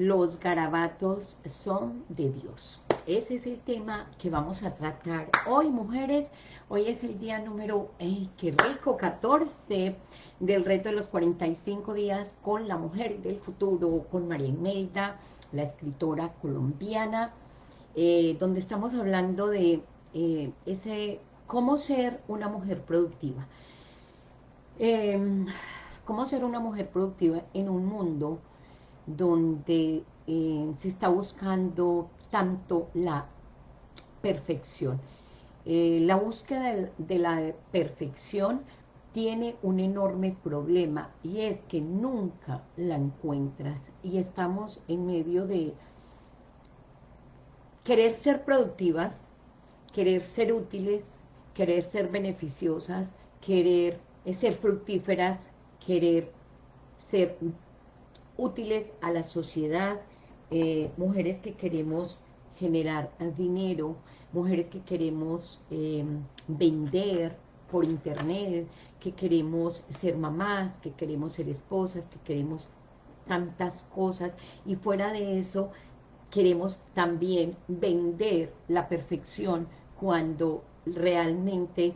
los garabatos son de Dios. Ese es el tema que vamos a tratar hoy, mujeres. Hoy es el día número, ¡ay, qué rico! 14 del reto de los 45 días con la mujer del futuro, con María Imelda, la escritora colombiana, eh, donde estamos hablando de eh, ese cómo ser una mujer productiva. Em, cómo ser una mujer productiva en un mundo donde eh, se está buscando tanto la perfección. Eh, la búsqueda de, la perfección tiene un enorme problema y es que nunca la encuentras y estamos en medio de querer ser productivas, querer ser útiles, querer ser beneficiosas, querer ser fructíferas, querer ser útiles a la sociedad, eh, mujeres que queremos generar dinero, mujeres que queremos eh, vender por internet, que queremos ser mamás, que queremos ser esposas, que queremos tantas cosas. Y fuera de eso queremos también vender la perfección cuando realmente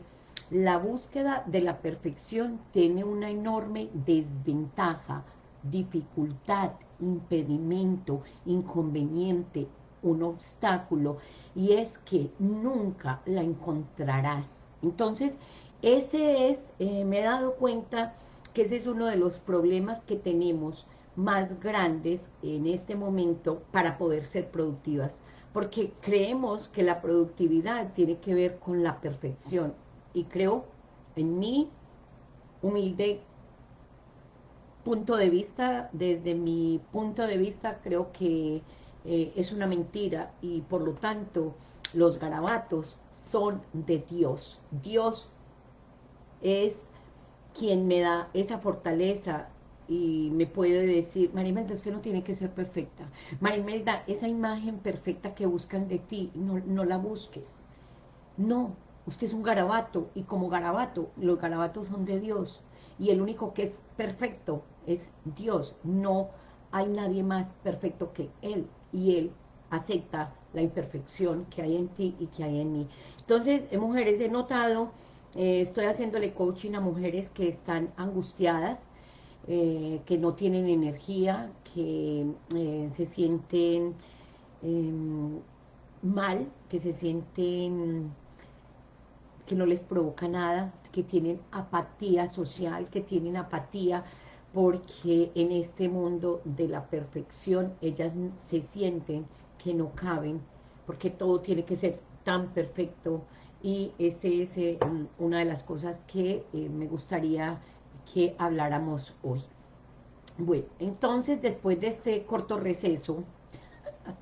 la búsqueda de la perfección tiene una enorme desventaja dificultad, impedimento, inconveniente, un obstáculo, y es que nunca la encontrarás. Entonces, ese es, eh, me he dado cuenta que ese es uno de los problemas que tenemos más grandes en este momento para poder ser productivas, porque creemos que la productividad tiene que ver con la perfección, y creo en mi humilde punto de vista, desde mi punto de vista, creo que eh, es una mentira y por lo tanto los garabatos son de Dios. Dios es quien me da esa fortaleza y me puede decir, Marimelda, usted no tiene que ser perfecta. Marimelda, esa imagen perfecta que buscan de ti, no, no la busques. No, usted es un garabato y como garabato, los garabatos son de Dios y el único que es perfecto es Dios, no hay nadie más perfecto que Él, y Él acepta la imperfección que hay en ti y que hay en mí. Entonces, eh, mujeres, he notado, eh, estoy haciéndole coaching a mujeres que están angustiadas, eh, que no tienen energía, que se sienten em, mal, que se sienten que no les provoca nada, que tienen apatía social, que tienen apatía porque en este mundo de la perfección ellas se sienten que no caben, porque todo tiene que ser tan perfecto y este es eh, una de las cosas que eh, me gustaría que habláramos hoy. Bueno, entonces después de este corto receso,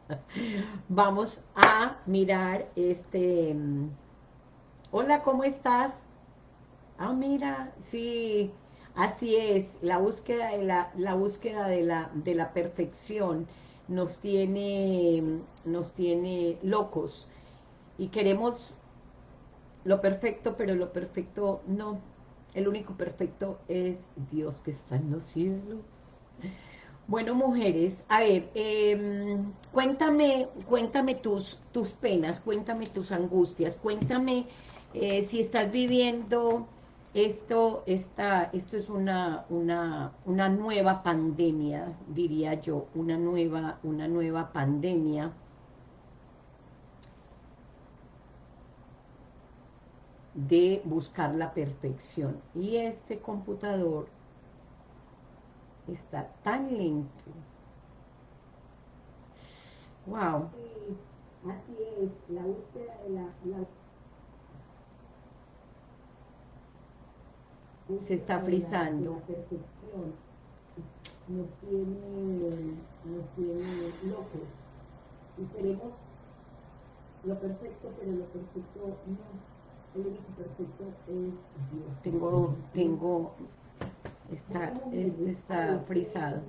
vamos a mirar este... Mm, hola, ¿cómo estás? Ah, mira, sí, Así es, la búsqueda de la, búsqueda de la, de la perfección nos tiene, nos tiene locos y queremos lo perfecto, pero lo perfecto no. El único perfecto es Dios que está en los cielos. Bueno, mujeres, a ver, em, cuéntame, cuéntame tus, tus penas, cuéntame tus angustias, cuéntame eh, si estás viviendo esto, esta, esto es una, una, una nueva pandemia, diría yo, una nueva, una nueva pandemia. de buscar la perfección. Y este computador está tan lento. Wow. así es, la búsqueda de la, la se está frizando. nos tiene, nos tiene locos. Y queremos lo perfecto, pero lo perfecto no. El único perfecto es Dios. Tengo, tengo, está, este está frizado.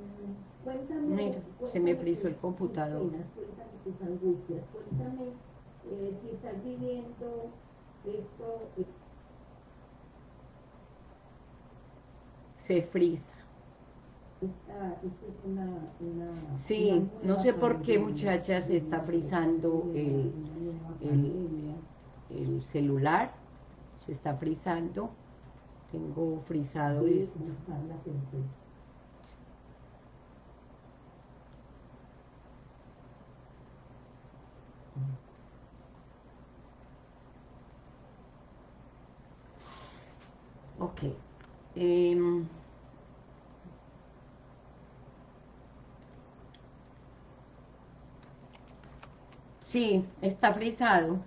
Mira, se me frizó el computador. Cuéntame tus angustias, cuéntame eh, si estás viviendo esto, se frisa. Sí, no sé por qué muchachas está frizando el, el, celular, se está frizando, tengo frizado esto. Ok. Eh, Sí, está frisado.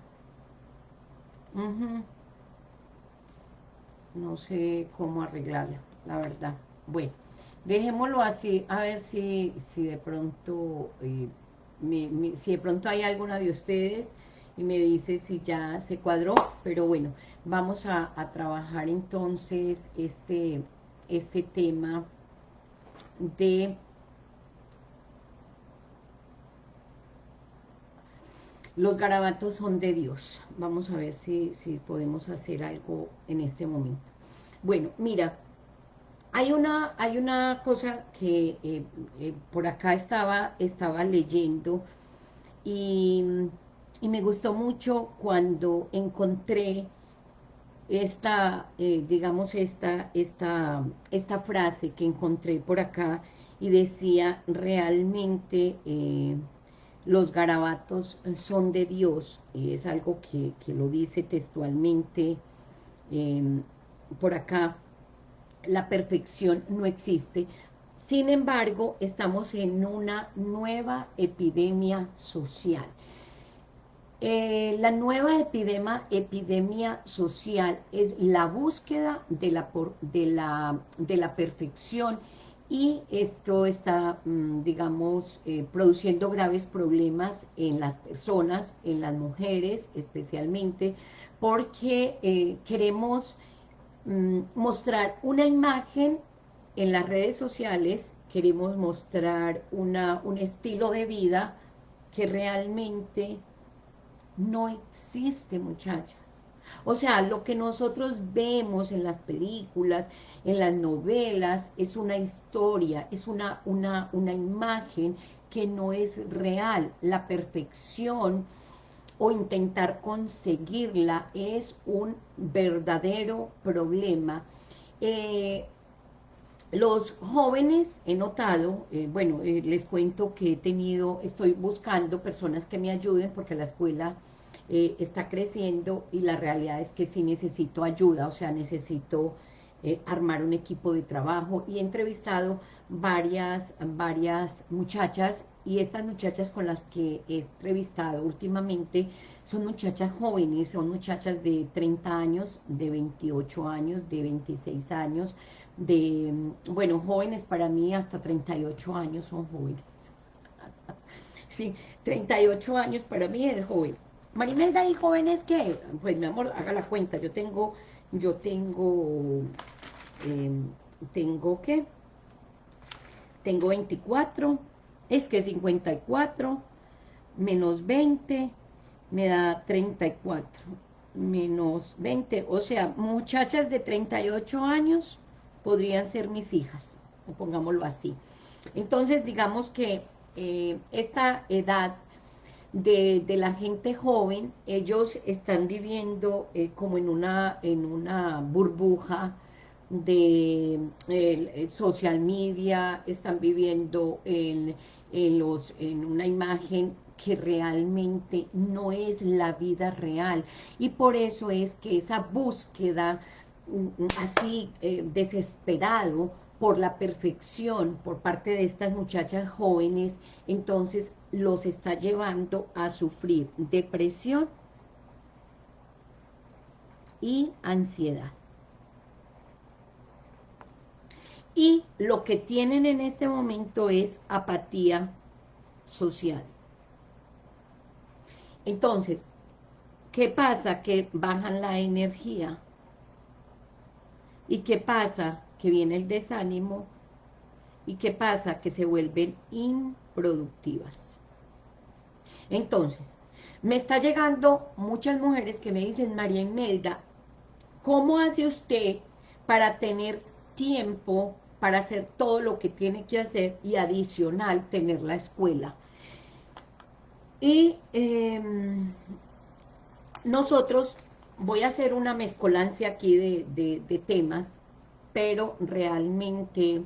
No sé cómo arreglarlo, la verdad. Bueno, dejémoslo así, a ver si, si de pronto, eh, si de pronto hay alguna de ustedes y me dice si ya se cuadró, pero bueno, vamos a, a trabajar entonces este, este tema de Los garabatos son de Dios. Vamos a ver si, si podemos hacer algo en este momento. Bueno, mira, hay una, hay una cosa que eh, eh, por acá estaba, estaba leyendo y, me gustó mucho cuando encontré esta, eh, digamos, esta, esta, esta frase que encontré por acá y decía realmente los garabatos son de Dios, es algo que, lo dice textualmente em, por acá, la perfección no existe, sin embargo, estamos en una nueva epidemia social. Eh, la nueva epidemia, epidemia social es la búsqueda de la, de la, de la perfección y esto está, mm, digamos, eh, produciendo graves problemas en las personas, en las mujeres especialmente, porque eh, queremos mm, mostrar una imagen en las redes sociales, queremos mostrar una, un estilo de vida que realmente no existe, muchachas. O sea, lo que nosotros vemos en las películas, en las novelas, es una historia, es una, una, una imagen que no es real. La perfección o intentar conseguirla es un verdadero problema. Eh, los jóvenes, he notado, eh, bueno, eh, les cuento que he tenido, estoy buscando personas que me ayuden porque la escuela eh, está creciendo y la realidad es que sí necesito ayuda, o sea, necesito eh, armar un equipo de trabajo. Y he entrevistado varias, varias muchachas y estas muchachas con las que he entrevistado últimamente son muchachas jóvenes, son muchachas de 30 años, de 28 años, de 26 años, de, bueno, jóvenes para mí hasta 38 años son jóvenes. sí, 38 años para mí es joven. Marimelda, ¿y jóvenes qué? Pues mi amor, haga la cuenta, yo tengo, yo tengo, em, tengo ¿qué? Tengo 24, es que 54, menos 20, me da 34, menos 20, o sea, muchachas de 38 años podrían ser mis hijas, pongámoslo así. Entonces, digamos que eh, esta edad de, la gente joven, ellos están viviendo eh, como en una, en una burbuja de social media, están viviendo en, los, en una imagen que realmente no es la vida real. Y por eso es que esa búsqueda así eh, desesperado por la perfección por parte de estas muchachas jóvenes, entonces los está llevando a sufrir depresión y ansiedad. Y lo que tienen en este momento es apatía social. Entonces, ¿qué pasa? Que bajan la energía. ¿Y qué pasa? Que viene el desánimo. ¿Y qué pasa? Que se vuelven improductivas. Entonces, me está llegando muchas mujeres que me dicen, María Imelda, ¿cómo hace usted para tener tiempo para hacer todo lo que tiene que hacer y adicional tener la escuela. Y em, nosotros, voy a hacer una mezcolancia aquí de, temas, pero realmente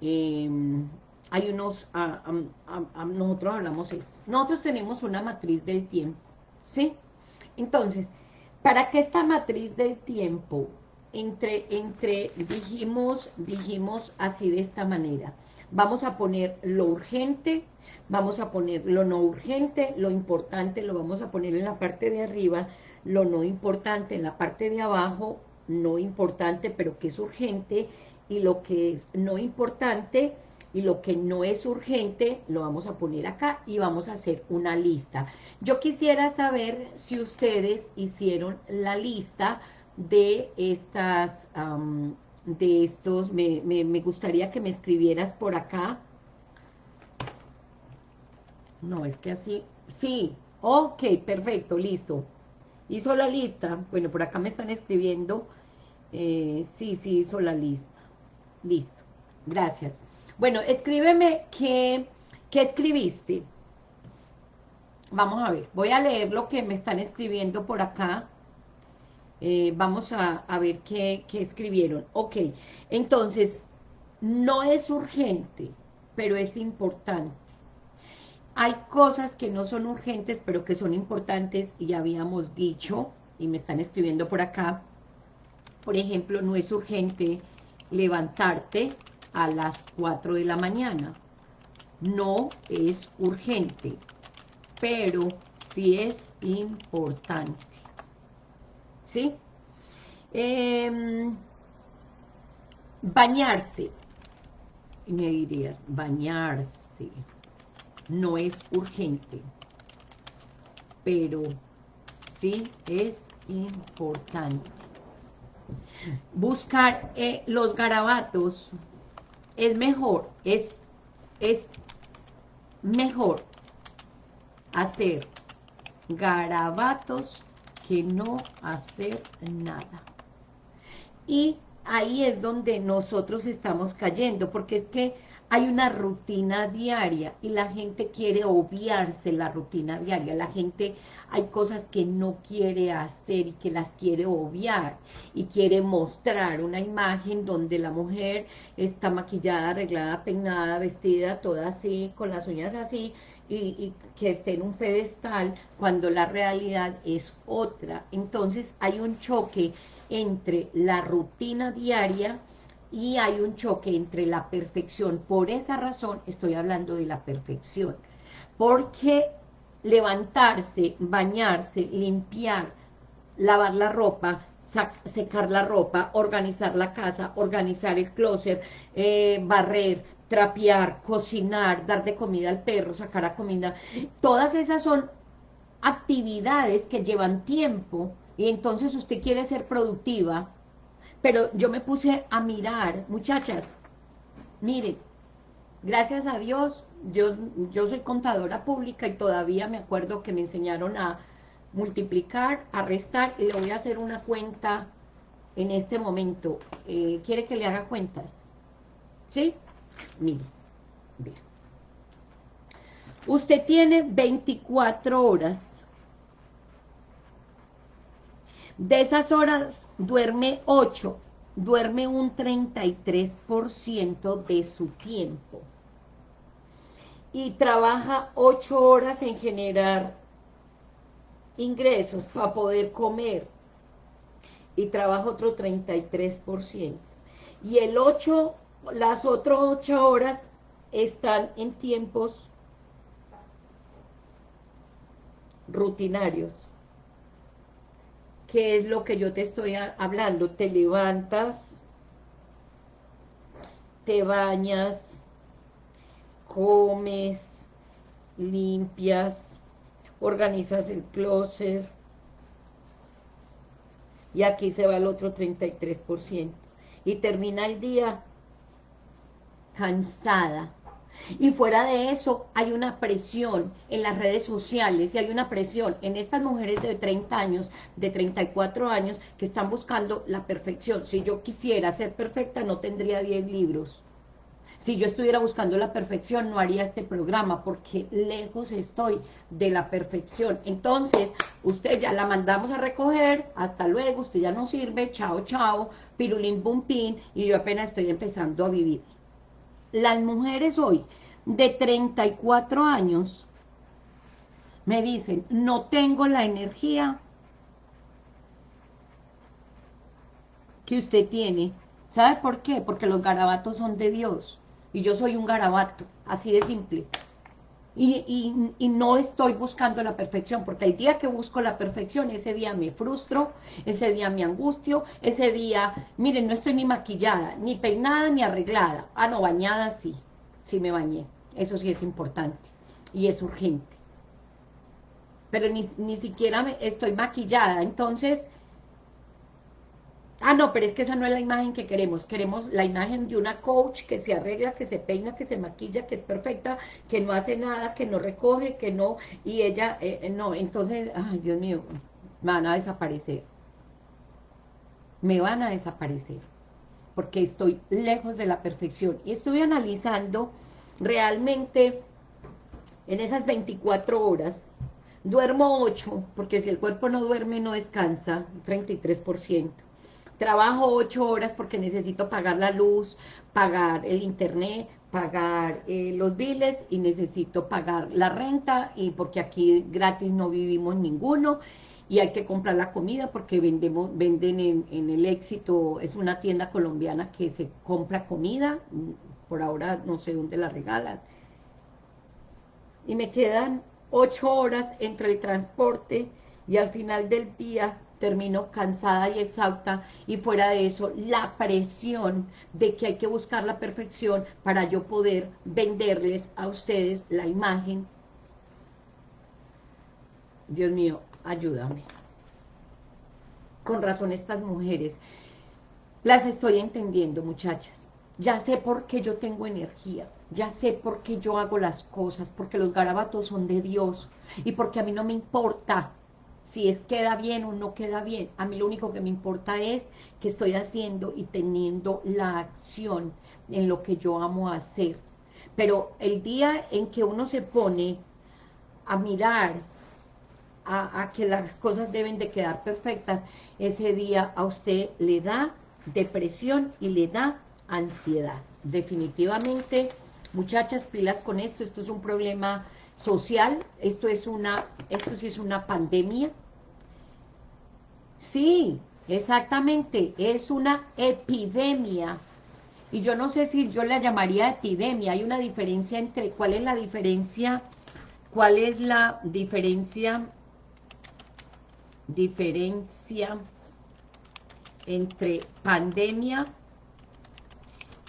em, hay unos, nosotros hablamos esto. Nosotros tenemos una matriz del tiempo, ¿sí? Entonces, para que esta matriz del tiempo entre, entre, dijimos, dijimos así de esta manera, vamos a poner lo urgente, vamos a poner lo no urgente, lo importante lo vamos a poner en la parte de arriba, lo no importante en la parte de abajo, no importante pero que es urgente, y lo que es no importante y lo que no es urgente lo vamos a poner acá y vamos a hacer una lista. Yo quisiera saber si ustedes hicieron la lista de estas, de estos, me, me, gustaría que me escribieras por acá. No, es que así, sí, ok, perfecto, listo. Hizo la lista, bueno, por acá me están escribiendo, eh, sí, sí, hizo la lista, listo, gracias. Bueno, escríbeme qué, qué escribiste. Vamos a ver, voy a leer lo que me están escribiendo por acá. Eh, vamos a, ver qué, escribieron. Ok, entonces, no es urgente, pero es importante. Hay cosas que no son urgentes, pero que son importantes, y ya habíamos dicho, y me están escribiendo por acá, por ejemplo, no es urgente levantarte a las 4 de la mañana. No es urgente, pero sí es importante. ¿Sí? Em, bañarse. Y me dirías, bañarse no es urgente, pero sí es importante. Buscar eh, los garabatos es mejor, es, es mejor hacer garabatos que no hacer nada. Y ahí es donde nosotros estamos cayendo, porque es que hay una rutina diaria y la gente quiere obviarse la rutina diaria, la gente hay cosas que no quiere hacer y que las quiere obviar y quiere mostrar una imagen donde la mujer está maquillada, arreglada, peinada, vestida, toda así, con las uñas así, y, que esté en un pedestal cuando la realidad es otra. Entonces hay un choque entre la rutina diaria y hay un choque entre la perfección. Por esa razón estoy hablando de la perfección. Porque levantarse, bañarse, limpiar, lavar la ropa, secar la ropa, organizar la casa, organizar el closet, eh, barrer, trapear, cocinar, dar de comida al perro, sacar a comida, todas esas son actividades que llevan tiempo y entonces usted quiere ser productiva, pero yo me puse a mirar, muchachas, miren, gracias a Dios, yo, yo soy contadora pública y todavía me acuerdo que me enseñaron a multiplicar, a restar, y le voy a hacer una cuenta en este momento. Eh, ¿Quiere que le haga cuentas? ¿Sí? Mire, mire. Usted tiene 24 horas. De esas horas duerme 8, duerme un 33% de su tiempo. Y trabaja 8 horas en generar ingresos para poder comer. Y trabaja otro 33%. Y el 8 las otras ocho horas están en tiempos rutinarios. ¿Qué es lo que yo te estoy hablando? Te levantas, te bañas, comes, limpias, organizas el closet, y aquí se va el otro 33%. Y termina el día cansada. Y fuera de eso, hay una presión en las redes sociales y hay una presión en estas mujeres de 30 años, de 34 años, que están buscando la perfección. Si yo quisiera ser perfecta, no tendría 10 libros. Si yo estuviera buscando la perfección, no haría este programa, porque lejos estoy de la perfección. Entonces, usted ya la mandamos a recoger, hasta luego, usted ya no sirve, chao, chao, pirulín, bumpín, y yo apenas estoy empezando a vivir. Las mujeres hoy, de 34 años, me dicen, no tengo la energía que usted tiene. ¿Sabe por qué? Porque los garabatos son de Dios y yo soy un garabato, así de simple. Y, y, no estoy buscando la perfección, porque el día que busco la perfección, ese día me frustro, ese día me angustio, ese día, miren, no estoy ni maquillada, ni peinada, ni arreglada. Ah, no, bañada sí, sí me bañé, eso sí es importante, y es urgente. Pero ni, ni siquiera me, estoy maquillada, entonces Ah, no, pero es que esa no es la imagen que queremos. Queremos la imagen de una coach que se arregla, que se peina, que se maquilla, que es perfecta, que no hace nada, que no recoge, que no... Y ella, eh, eh, no, entonces, ay, Dios mío, me van a desaparecer. Me van a desaparecer. Porque estoy lejos de la perfección. Y estoy analizando realmente en esas 24 horas, duermo 8, porque si el cuerpo no duerme no descansa, 33% trabajo ocho horas porque necesito pagar la luz, pagar el internet, pagar eh, los biles y necesito pagar la renta y porque aquí gratis no vivimos ninguno y hay que comprar la comida porque venden en, en, el éxito, es una tienda colombiana que se compra comida, por ahora no sé dónde la regalan. Y me quedan ocho horas entre el transporte y al final del día termino cansada y exhausta y fuera de eso la presión de que hay que buscar la perfección para yo poder venderles a ustedes la imagen. Dios mío, ayúdame. Con razón estas mujeres, las estoy entendiendo muchachas. Ya sé por qué yo tengo energía, ya sé por qué yo hago las cosas, porque los garabatos son de Dios y porque a mí no me importa si es queda bien o no queda bien. A mí lo único que me importa es que estoy haciendo y teniendo la acción en lo que yo amo hacer. Pero el día en que uno se pone a mirar a, a, que las cosas deben de quedar perfectas, ese día a usted le da depresión y le da ansiedad. Definitivamente, muchachas, pilas con esto, esto es un problema social, esto es una, esto sí es una pandemia. Sí, exactamente, es una epidemia. Y yo no sé si yo la llamaría epidemia, hay una diferencia entre, ¿cuál es la diferencia? ¿Cuál es la diferencia? Diferencia entre pandemia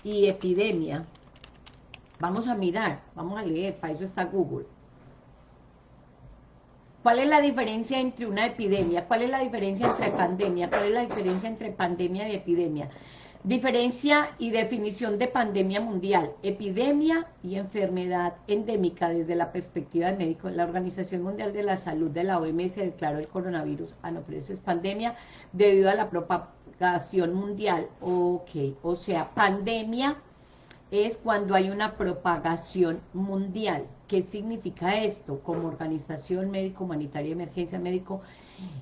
y epidemia. Vamos a mirar, vamos a leer, para eso está Google. ¿Cuál es la diferencia entre una epidemia? ¿Cuál es la diferencia entre pandemia? ¿Cuál es la diferencia entre pandemia y epidemia? Diferencia y definición de pandemia mundial, epidemia y enfermedad endémica desde la perspectiva de médico. La Organización Mundial de la Salud de la OMS declaró el coronavirus, ah no, pero eso es pandemia, debido a la propagación mundial. Ok, o sea, pandemia es cuando hay una propagación mundial. ¿Qué significa esto? Como organización médico-humanitaria, emergencia médico,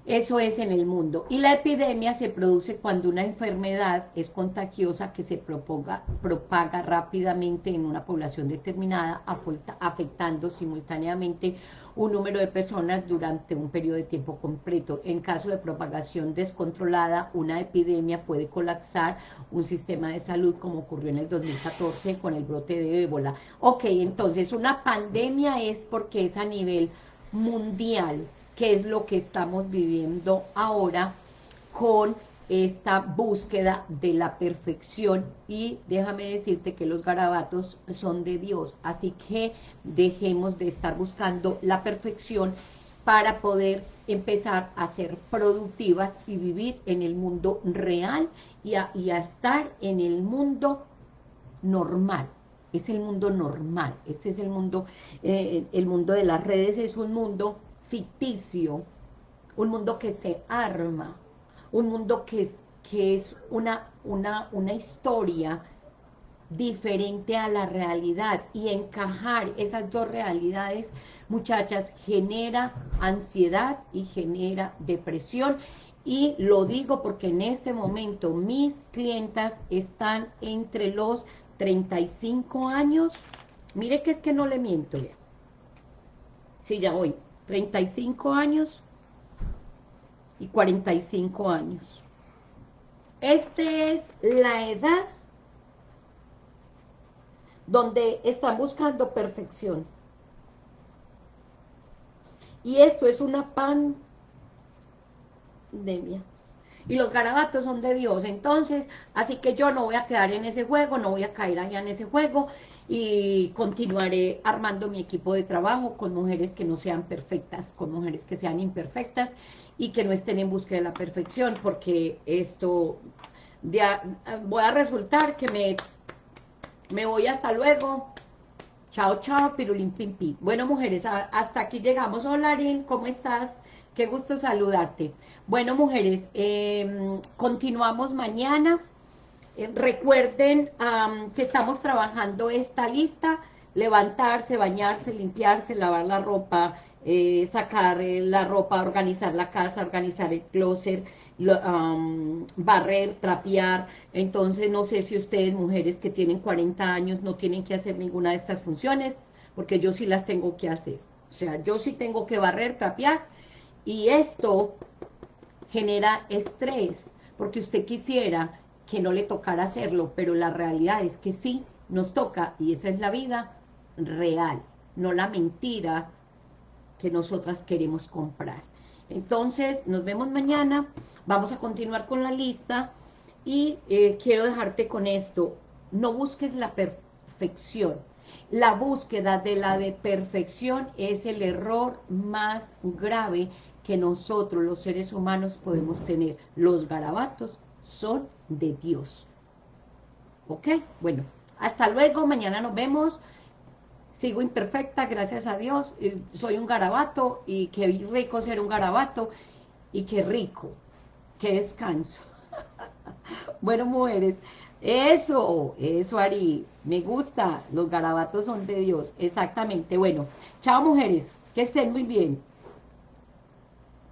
eso es en el mundo. Y la epidemia se produce cuando una enfermedad es contagiosa que se propaga, propaga rápidamente en una población determinada, afectando simultáneamente un número de personas durante un periodo de tiempo completo. En caso de propagación descontrolada, una epidemia puede colapsar un sistema de salud como ocurrió en el 2014 con el brote de ébola. Ok, entonces una pandemia es porque es a nivel mundial, que es lo que estamos viviendo ahora con esta búsqueda de la perfección. Y déjame decirte que los garabatos son de Dios, así que dejemos de estar buscando la perfección para poder empezar a ser productivas y vivir en el mundo real y a, y a estar en el mundo normal, es el mundo normal, este es el mundo, eh, el mundo de las redes es un mundo ficticio, un mundo que se arma, un mundo que es, que es una, una, una historia diferente a la realidad. Y encajar esas dos realidades, muchachas, genera ansiedad y genera depresión. Y lo digo porque en este momento mis clientas están entre los 35 años, mire que es que no le miento. Ya, sí ya voy, 35 años y 45 años. Esta es la edad donde están buscando perfección. Y esto es una pandemia. Y los garabatos son de Dios. Entonces, así que yo no voy a quedar en ese juego, no voy a caer allá en ese juego y continuaré armando mi equipo de trabajo con mujeres que no sean perfectas, con mujeres que sean imperfectas y que no estén en búsqueda de la perfección, porque esto voy a resultar que me me voy hasta luego. Chao, chao, pirulín, pim, Bueno, mujeres, hasta aquí llegamos. Hola, Arin, ¿cómo estás? Qué gusto saludarte. Bueno, mujeres, em, continuamos mañana. Eh, recuerden que estamos trabajando esta lista. Levantarse, bañarse, limpiarse, lavar la ropa, eh, sacar eh, la ropa, organizar la casa, organizar el closet, barrer, trapear, entonces no sé si ustedes, mujeres que tienen 40 años, no tienen que hacer ninguna de estas funciones, porque yo sí las tengo que hacer, o sea, yo sí tengo que barrer, trapear, y esto genera estrés, porque usted quisiera que no le tocara hacerlo, pero la realidad es que sí, nos toca, y esa es la vida real, no la mentira que nosotras queremos comprar. Entonces, nos vemos mañana, vamos a continuar con la lista y eh, quiero dejarte con esto, no busques la perfección, la búsqueda de la de perfección es el error más grave que nosotros los seres humanos podemos tener. Los garabatos son de Dios. ¿Ok? Bueno, hasta luego, mañana nos vemos sigo imperfecta, gracias a Dios, soy un garabato y qué rico ser un garabato y qué rico, qué descanso. bueno, mujeres, eso, eso Ari, me gusta, los garabatos son de Dios, exactamente. Bueno, chao mujeres, que estén muy bien.